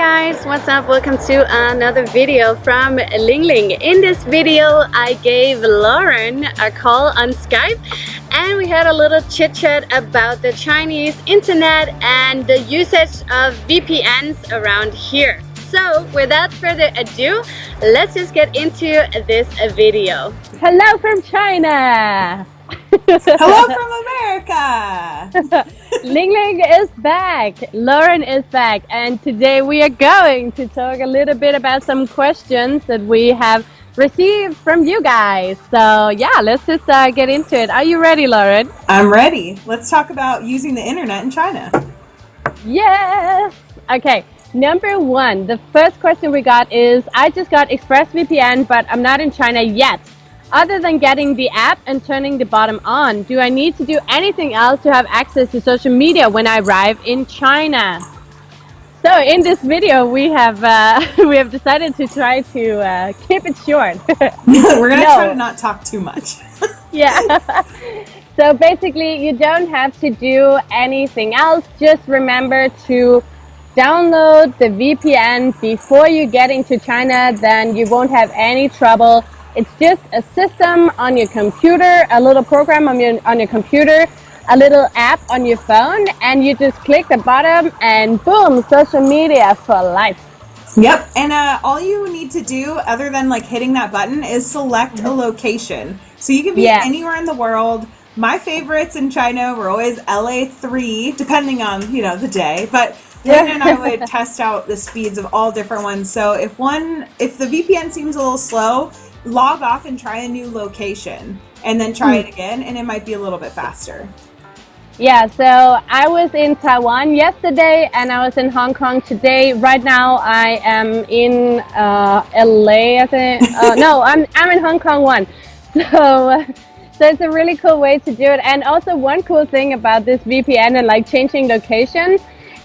guys, what's up? Welcome to another video from Ling Ling. In this video, I gave Lauren a call on Skype and we had a little chit chat about the Chinese internet and the usage of VPNs around here. So without further ado, let's just get into this video. Hello from China! Hello from America! Ling Ling is back, Lauren is back, and today we are going to talk a little bit about some questions that we have received from you guys. So yeah, let's just uh, get into it. Are you ready, Lauren? I'm ready. Let's talk about using the internet in China. Yes! Okay, number one, the first question we got is, I just got ExpressVPN, but I'm not in China yet. Other than getting the app and turning the bottom on, do I need to do anything else to have access to social media when I arrive in China? So in this video, we have uh, we have decided to try to uh, keep it short. We're gonna no. try to not talk too much. yeah. so basically, you don't have to do anything else. Just remember to download the VPN before you get into China. Then you won't have any trouble it's just a system on your computer, a little program on your, on your computer, a little app on your phone, and you just click the bottom and boom, social media for life. Yep, and uh, all you need to do other than like hitting that button is select a location. So you can be yeah. anywhere in the world. My favorites in China were always LA3, depending on, you know, the day. But yeah. and I would test out the speeds of all different ones. So if one, if the VPN seems a little slow, log off and try a new location and then try it again and it might be a little bit faster. Yeah, so I was in Taiwan yesterday and I was in Hong Kong today. Right now I am in uh, LA, I think. Uh, no, I'm, I'm in Hong Kong one. So, so it's a really cool way to do it. And also one cool thing about this VPN and like changing location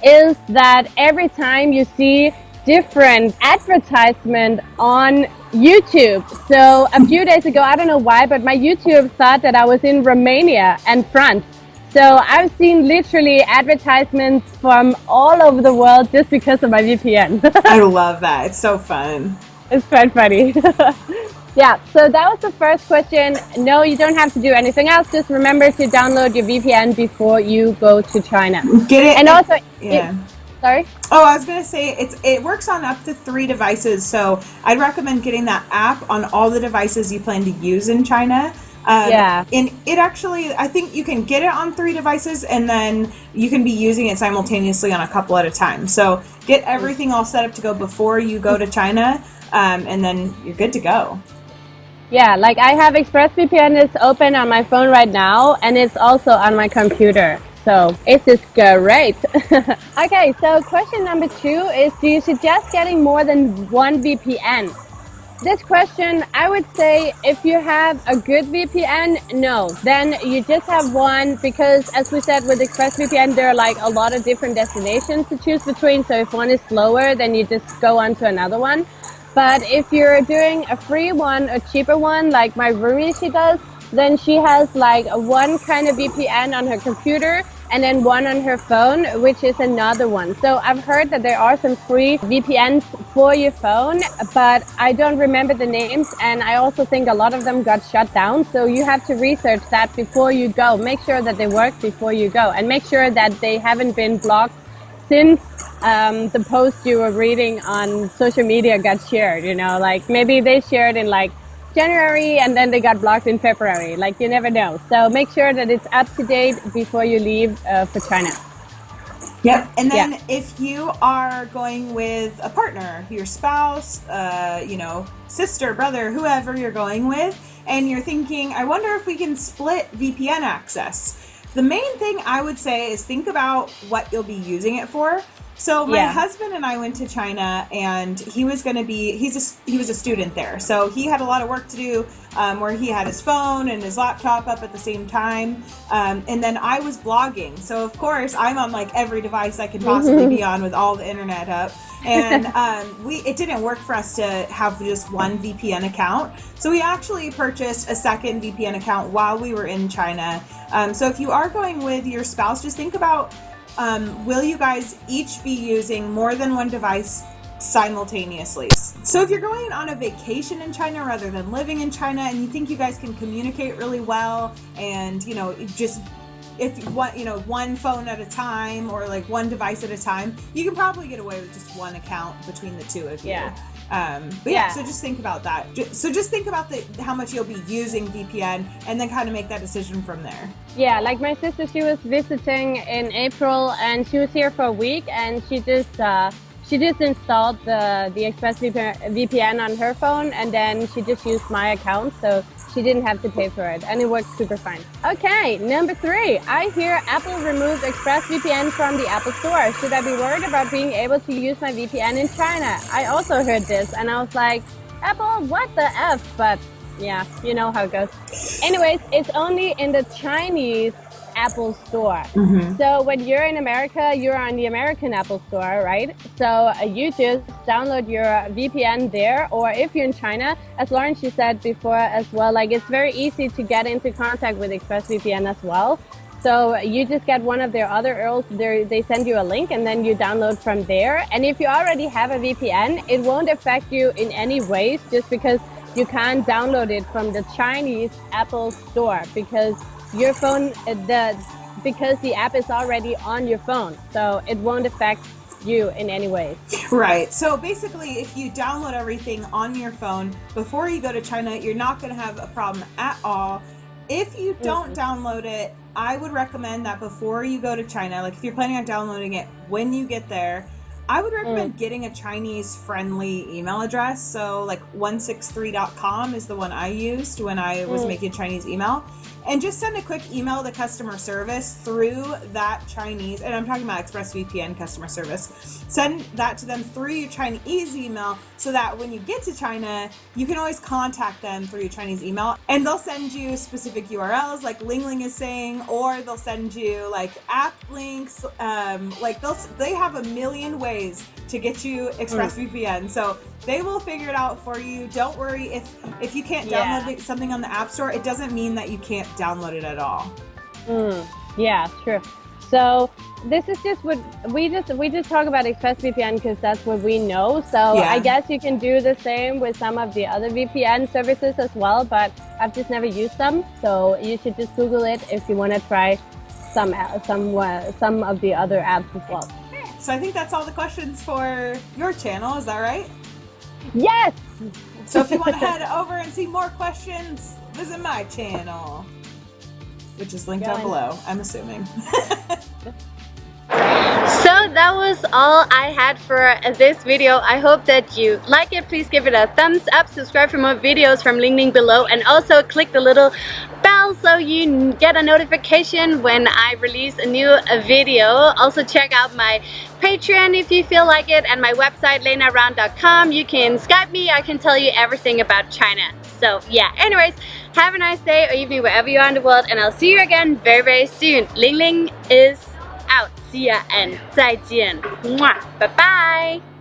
is that every time you see different advertisement on YouTube. So a few days ago, I don't know why, but my YouTube thought that I was in Romania and France. So I've seen literally advertisements from all over the world just because of my VPN. I love that. It's so fun. It's quite funny. yeah, so that was the first question. No, you don't have to do anything else. Just remember to download your VPN before you go to China. Get it? And also, yeah. It, Sorry? Oh, I was gonna say it's it works on up to three devices, so I'd recommend getting that app on all the devices you plan to use in China. Um, yeah. And it actually, I think you can get it on three devices and then you can be using it simultaneously on a couple at a time. So get everything all set up to go before you go to China um, and then you're good to go. Yeah, like I have ExpressVPN is open on my phone right now and it's also on my computer. So it is great. okay, so question number two is do you suggest getting more than one VPN? This question, I would say if you have a good VPN, no. Then you just have one because as we said with ExpressVPN, there are like a lot of different destinations to choose between. So if one is slower, then you just go on to another one. But if you're doing a free one, a cheaper one, like my roomie she does, then she has like one kind of VPN on her computer and then one on her phone, which is another one. So I've heard that there are some free VPNs for your phone, but I don't remember the names. And I also think a lot of them got shut down. So you have to research that before you go. Make sure that they work before you go and make sure that they haven't been blocked since um, the post you were reading on social media got shared, you know, like maybe they shared in like January and then they got blocked in February. Like you never know. So make sure that it's up to date before you leave uh, for China. Yep. And then yeah. if you are going with a partner, your spouse, uh, you know, sister, brother, whoever you're going with, and you're thinking, I wonder if we can split VPN access. The main thing I would say is think about what you'll be using it for. So my yeah. husband and I went to China, and he was going to be he's a, he was a student there, so he had a lot of work to do, um, where he had his phone and his laptop up at the same time, um, and then I was blogging. So of course I'm on like every device I could possibly be on with all the internet up, and um, we it didn't work for us to have just one VPN account. So we actually purchased a second VPN account while we were in China. Um, so if you are going with your spouse, just think about um, will you guys each be using more than one device simultaneously. So if you're going on a vacation in China rather than living in China and you think you guys can communicate really well and you know just if you want you know one phone at a time or like one device at a time you can probably get away with just one account between the two of you yeah um, but yeah. yeah. so just think about that so just think about the how much you'll be using vpn and then kind of make that decision from there yeah like my sister she was visiting in april and she was here for a week and she just uh, she just installed the the ExpressVPN VPN on her phone and then she just used my account so she didn't have to pay for it and it worked super fine. Okay, number three. I hear Apple removed ExpressVPN from the Apple Store. Should I be worried about being able to use my VPN in China? I also heard this and I was like, Apple, what the F? But yeah, you know how it goes. Anyways, it's only in the Chinese Apple Store. Mm -hmm. So when you're in America, you're on the American Apple Store, right? So uh, you just download your VPN there, or if you're in China, as Lauren she said before as well, like it's very easy to get into contact with ExpressVPN as well. So you just get one of their other URLs, they send you a link and then you download from there. And if you already have a VPN, it won't affect you in any ways just because you can't download it from the Chinese Apple store because your phone, uh, the because the app is already on your phone, so it won't affect you in any way. Right. So basically, if you download everything on your phone before you go to China, you're not going to have a problem at all. If you don't mm -hmm. download it, I would recommend that before you go to China, like if you're planning on downloading it when you get there, I would recommend mm. getting a Chinese friendly email address. So, like 163.com is the one I used when I was mm. making Chinese email and just send a quick email to customer service through that Chinese, and I'm talking about ExpressVPN customer service. Send that to them through your Chinese email so that when you get to China, you can always contact them through your Chinese email and they'll send you specific URLs like Ling Ling is saying, or they'll send you like app links. Um, like they'll, they have a million ways to get you ExpressVPN. Mm. So they will figure it out for you. Don't worry if if you can't download yeah. something on the App Store. It doesn't mean that you can't download it at all. Mm, yeah, true. So this is just what we just we just talk about ExpressVPN because that's what we know. So yeah. I guess you can do the same with some of the other VPN services as well. But I've just never used them, so you should just Google it if you want to try some some uh, some of the other apps as well. So I think that's all the questions for your channel. Is that right? Yes! So if you want to head over and see more questions, visit my channel, which is linked down below, I'm assuming. So that was all I had for this video. I hope that you like it. Please give it a thumbs up. Subscribe for more videos from Ling Ling below. And also click the little bell so you get a notification when I release a new video. Also check out my Patreon if you feel like it and my website lenaround.com. You can Skype me. I can tell you everything about China. So yeah, anyways, have a nice day or evening wherever you are in the world and I'll see you again very very soon. Ling Ling is out. See ya and 再见. Mwah. Bye bye.